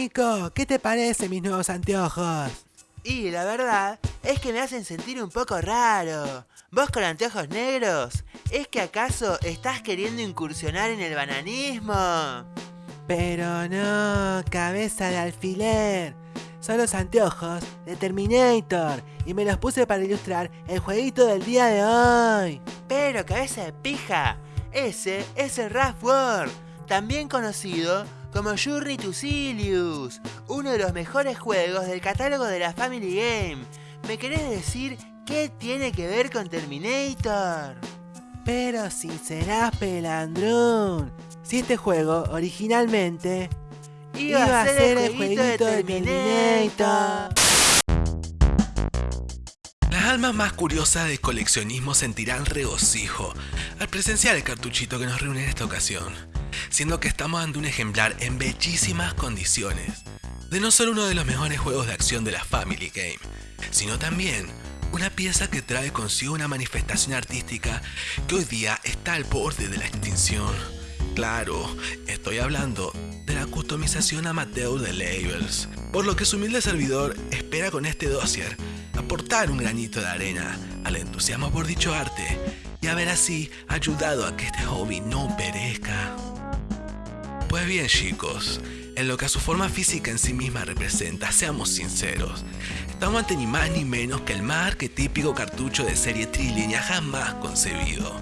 Nico, ¿qué te parece mis nuevos anteojos? Y la verdad es que me hacen sentir un poco raro. ¿Vos con anteojos negros? ¿Es que acaso estás queriendo incursionar en el bananismo? Pero no, cabeza de alfiler. Son los anteojos de Terminator y me los puse para ilustrar el jueguito del día de hoy. Pero cabeza de pija, ese es el Ralph World, también conocido como Journey to Silius, uno de los mejores juegos del catálogo de la Family Game. ¿Me querés decir qué tiene que ver con Terminator? Pero si serás pelandrón, si este juego originalmente iba, a ser, el jueguito, de Terminator. Las almas más curiosas de coleccionismo sentirán regocijo al presenciar el cartuchito que nos reúne en esta ocasión, siendo que estamos ante un ejemplar en bellísimas condiciones, de no solo uno de los mejores juegos de acción de la Family Game, sino también una pieza que trae consigo una manifestación artística que hoy día está al borde de la extinción. Claro, estoy hablando de la customización amateur de labels, por lo que su humilde servidor espera con este dossier aportar un granito de arena al entusiasmo por dicho arte y haber así ayudado a que este hobby no perezca. Pues bien chicos, en lo que a su forma física en sí misma representa, seamos sinceros, estamos ante ni más ni menos que el más arquetípico cartucho de serie trilínea jamás concebido,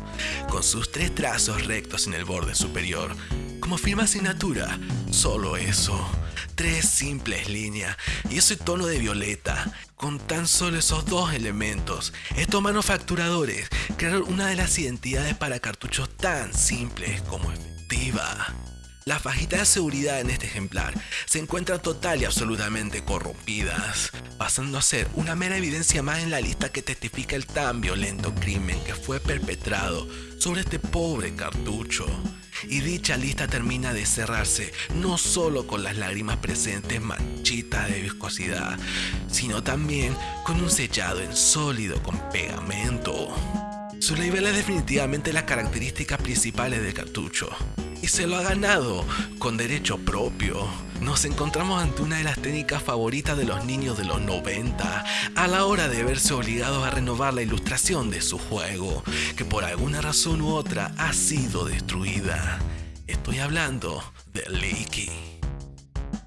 con sus tres trazos rectos en el borde superior, como firma asignatura, solo eso, tres simples líneas y ese tono de violeta, con tan solo esos dos elementos, estos manufacturadores crearon una de las identidades para cartuchos tan simples como efectiva. Las fajitas de seguridad en este ejemplar se encuentran total y absolutamente corrompidas, pasando a ser una mera evidencia más en la lista que testifica el tan violento crimen que fue perpetrado sobre este pobre cartucho. Y dicha lista termina de cerrarse no solo con las lágrimas presentes manchitas de viscosidad, sino también con un sellado en sólido con pegamento. Su label es definitivamente las características principales del cartucho se lo ha ganado con derecho propio. Nos encontramos ante una de las técnicas favoritas de los niños de los 90 a la hora de verse obligados a renovar la ilustración de su juego, que por alguna razón u otra ha sido destruida. Estoy hablando del Leaky.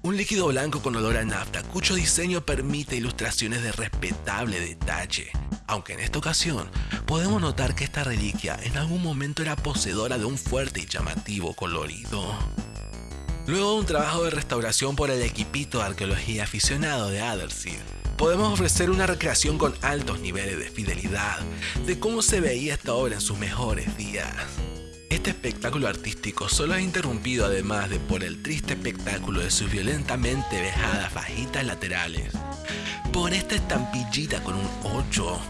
Un líquido blanco con olor a nafta cuyo diseño permite ilustraciones de respetable detalle, aunque en esta ocasión podemos notar que esta reliquia en algún momento era poseedora de un fuerte y llamativo colorido. Luego de un trabajo de restauración por el equipito de arqueología aficionado de Adderseed, podemos ofrecer una recreación con altos niveles de fidelidad de cómo se veía esta obra en sus mejores días. Este espectáculo artístico solo es interrumpido además de por el triste espectáculo de sus violentamente vejadas fajitas laterales, por esta estampillita con un 8,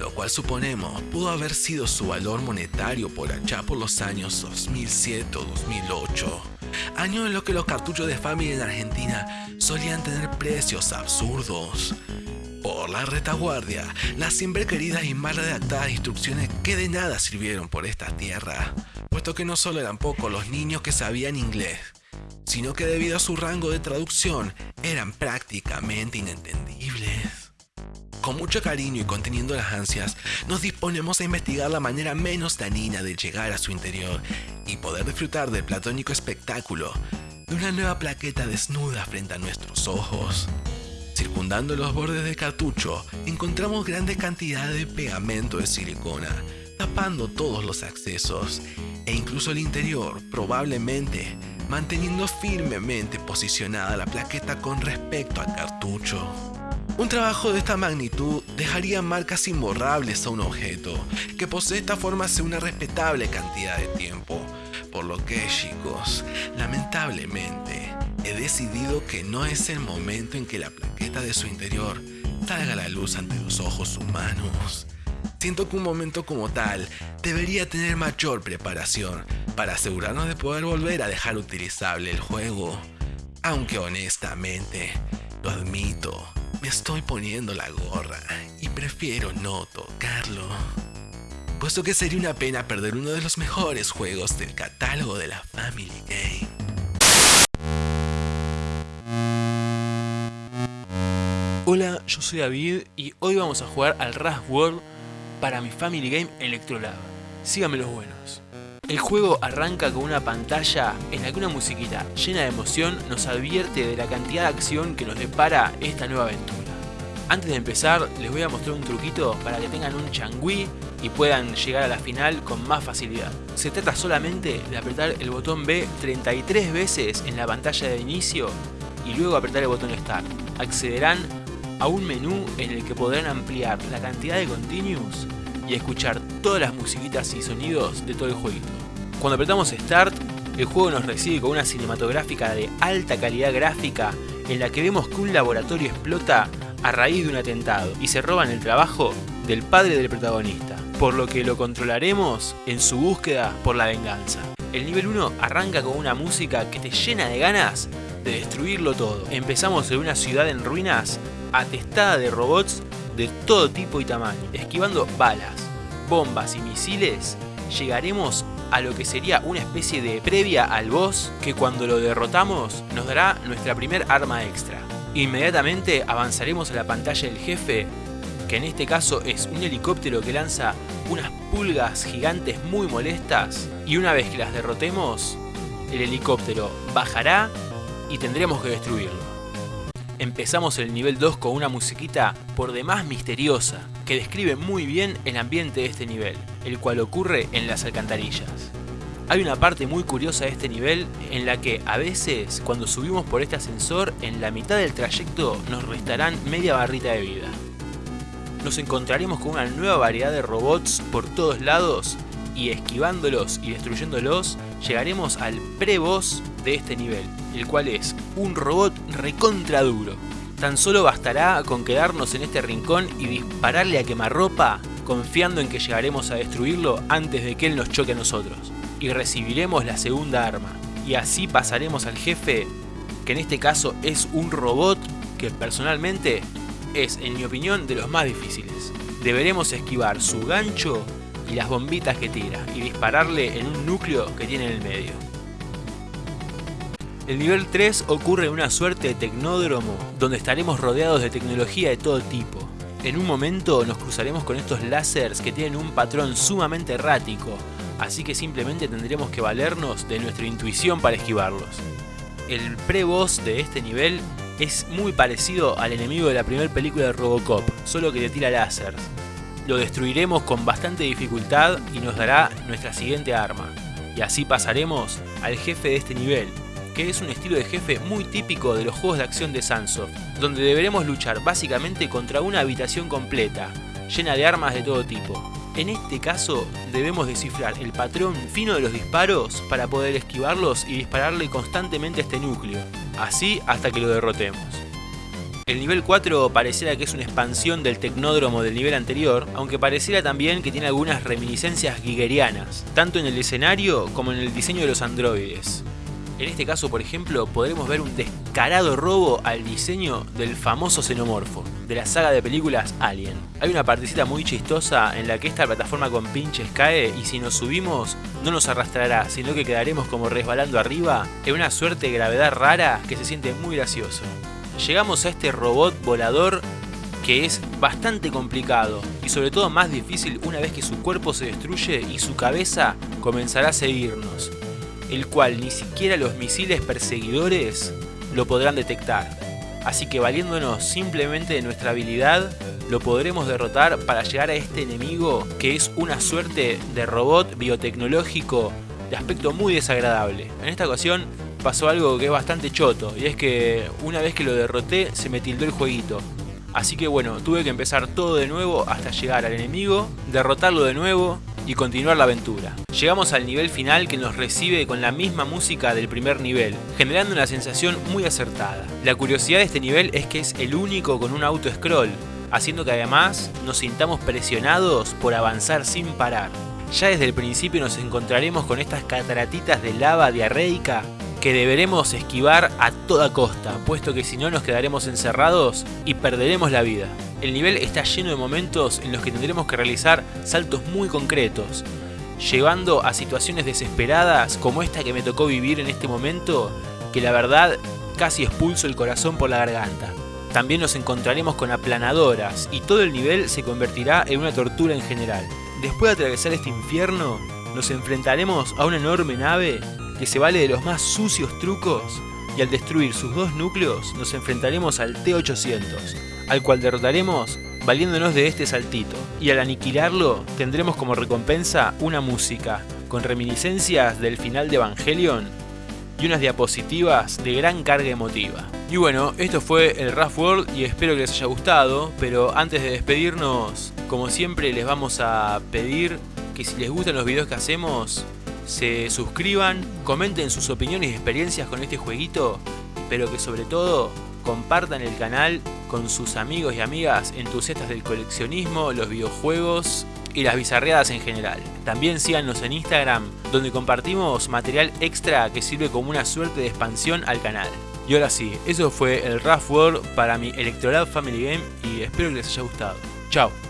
lo cual suponemos pudo haber sido su valor monetario por allá por los años 2007 o 2008, años en los que los cartuchos de familia en Argentina solían tener precios absurdos. Por la retaguardia, las siempre queridas y mal redactadas instrucciones que de nada sirvieron por esta tierra, puesto que no solo eran pocos los niños que sabían inglés, sino que debido a su rango de traducción eran prácticamente inentendibles. Con mucho cariño y conteniendo las ansias, nos disponemos a investigar la manera menos danina de llegar a su interior y poder disfrutar del platónico espectáculo de una nueva plaqueta desnuda frente a nuestros ojos. Circundando los bordes del cartucho, encontramos grandes cantidades de pegamento de silicona, tapando todos los accesos e incluso el interior, probablemente manteniendo firmemente posicionada la plaqueta con respecto al cartucho. Un trabajo de esta magnitud dejaría marcas imborrables a un objeto que posee esta forma hace una respetable cantidad de tiempo, por lo que chicos, lamentablemente, he decidido que no es el momento en que la plaqueta de su interior salga a la luz ante los ojos humanos. Siento que un momento como tal debería tener mayor preparación para asegurarnos de poder volver a dejar utilizable el juego. Aunque honestamente, lo admito, me estoy poniendo la gorra y prefiero no tocarlo. Puesto que sería una pena perder uno de los mejores juegos del catálogo de la Family Game. Hola, yo soy David y hoy vamos a jugar al Rust World para mi Family Game Electrolab. Síganme los buenos. El juego arranca con una pantalla en la que una musiquita llena de emoción nos advierte de la cantidad de acción que nos depara esta nueva aventura. Antes de empezar les voy a mostrar un truquito para que tengan un changui y puedan llegar a la final con más facilidad. Se trata solamente de apretar el botón B 33 veces en la pantalla de inicio y luego apretar el botón Start. Accederán a un menú en el que podrán ampliar la cantidad de continuos y escuchar todas las musiquitas y sonidos de todo el jueguito. Cuando apretamos Start, el juego nos recibe con una cinematográfica de alta calidad gráfica en la que vemos que un laboratorio explota a raíz de un atentado y se roban el trabajo del padre del protagonista, por lo que lo controlaremos en su búsqueda por la venganza. El nivel 1 arranca con una música que te llena de ganas de destruirlo todo. Empezamos en una ciudad en ruinas atestada de robots de todo tipo y tamaño. Esquivando balas, bombas y misiles, llegaremos a lo que sería una especie de previa al boss que cuando lo derrotamos nos dará nuestra primer arma extra. Inmediatamente avanzaremos a la pantalla del jefe, que en este caso es un helicóptero que lanza unas pulgas gigantes muy molestas y una vez que las derrotemos, el helicóptero bajará y tendremos que destruirlo. Empezamos el nivel 2 con una musiquita por demás misteriosa, que describe muy bien el ambiente de este nivel, el cual ocurre en las alcantarillas. Hay una parte muy curiosa de este nivel en la que a veces cuando subimos por este ascensor en la mitad del trayecto nos restarán media barrita de vida. Nos encontraremos con una nueva variedad de robots por todos lados y esquivándolos y destruyéndolos llegaremos al pre-boss de este nivel, el cual es un robot recontra duro. Tan solo bastará con quedarnos en este rincón y dispararle a quemarropa confiando en que llegaremos a destruirlo antes de que él nos choque a nosotros. Y recibiremos la segunda arma. Y así pasaremos al jefe, que en este caso es un robot que personalmente es, en mi opinión, de los más difíciles. Deberemos esquivar su gancho y las bombitas que tira y dispararle en un núcleo que tiene en el medio. El nivel 3 ocurre en una suerte de tecnódromo donde estaremos rodeados de tecnología de todo tipo. En un momento nos cruzaremos con estos láseres que tienen un patrón sumamente errático, así que simplemente tendremos que valernos de nuestra intuición para esquivarlos. El pre-boss de este nivel es muy parecido al enemigo de la primera película de Robocop, solo que le tira láseres. Lo destruiremos con bastante dificultad y nos dará nuestra siguiente arma. Y así pasaremos al jefe de este nivel, que es un estilo de jefe muy típico de los juegos de acción de Sunsoft, donde deberemos luchar básicamente contra una habitación completa, llena de armas de todo tipo. En este caso debemos descifrar el patrón fino de los disparos para poder esquivarlos y dispararle constantemente a este núcleo, así hasta que lo derrotemos. El nivel 4 pareciera que es una expansión del tecnódromo del nivel anterior, aunque pareciera también que tiene algunas reminiscencias giggerianas, tanto en el escenario como en el diseño de los androides. En este caso, por ejemplo, podremos ver un descarado robo al diseño del famoso xenomorfo, de la saga de películas Alien. Hay una partecita muy chistosa en la que esta plataforma con pinches cae y si nos subimos no nos arrastrará, sino que quedaremos como resbalando arriba en una suerte de gravedad rara que se siente muy gracioso. Llegamos a este robot volador que es bastante complicado y sobre todo más difícil una vez que su cuerpo se destruye y su cabeza comenzará a seguirnos el cual ni siquiera los misiles perseguidores lo podrán detectar. Así que valiéndonos simplemente de nuestra habilidad, lo podremos derrotar para llegar a este enemigo que es una suerte de robot biotecnológico de aspecto muy desagradable. En esta ocasión pasó algo que es bastante choto, y es que una vez que lo derroté se me tildó el jueguito. Así que bueno, tuve que empezar todo de nuevo hasta llegar al enemigo, derrotarlo de nuevo y continuar la aventura. Llegamos al nivel final que nos recibe con la misma música del primer nivel, generando una sensación muy acertada. La curiosidad de este nivel es que es el único con un auto scroll, haciendo que además nos sintamos presionados por avanzar sin parar. Ya desde el principio nos encontraremos con estas cataratitas de lava diarreica que deberemos esquivar a toda costa, puesto que si no nos quedaremos encerrados y perderemos la vida. El nivel está lleno de momentos en los que tendremos que realizar saltos muy concretos, llevando a situaciones desesperadas como esta que me tocó vivir en este momento, que la verdad casi expulso el corazón por la garganta. También nos encontraremos con aplanadoras y todo el nivel se convertirá en una tortura en general. Después de atravesar este infierno, nos enfrentaremos a una enorme nave que se vale de los más sucios trucos y al destruir sus dos núcleos nos enfrentaremos al T-800, al cual derrotaremos valiéndonos de este saltito, y al aniquilarlo tendremos como recompensa una música, con reminiscencias del final de Evangelion y unas diapositivas de gran carga emotiva. Y bueno, esto fue el Rough World y espero que les haya gustado, pero antes de despedirnos, como siempre les vamos a pedir que si les gustan los videos que hacemos, se suscriban, comenten sus opiniones y experiencias con este jueguito, pero que sobre todo compartan el canal con sus amigos y amigas entusiastas del coleccionismo, los videojuegos y las bizarreadas en general. También síganos en Instagram, donde compartimos material extra que sirve como una suerte de expansión al canal. Y ahora sí, eso fue el Rough World para mi Electoral Family Game y espero que les haya gustado. Chao.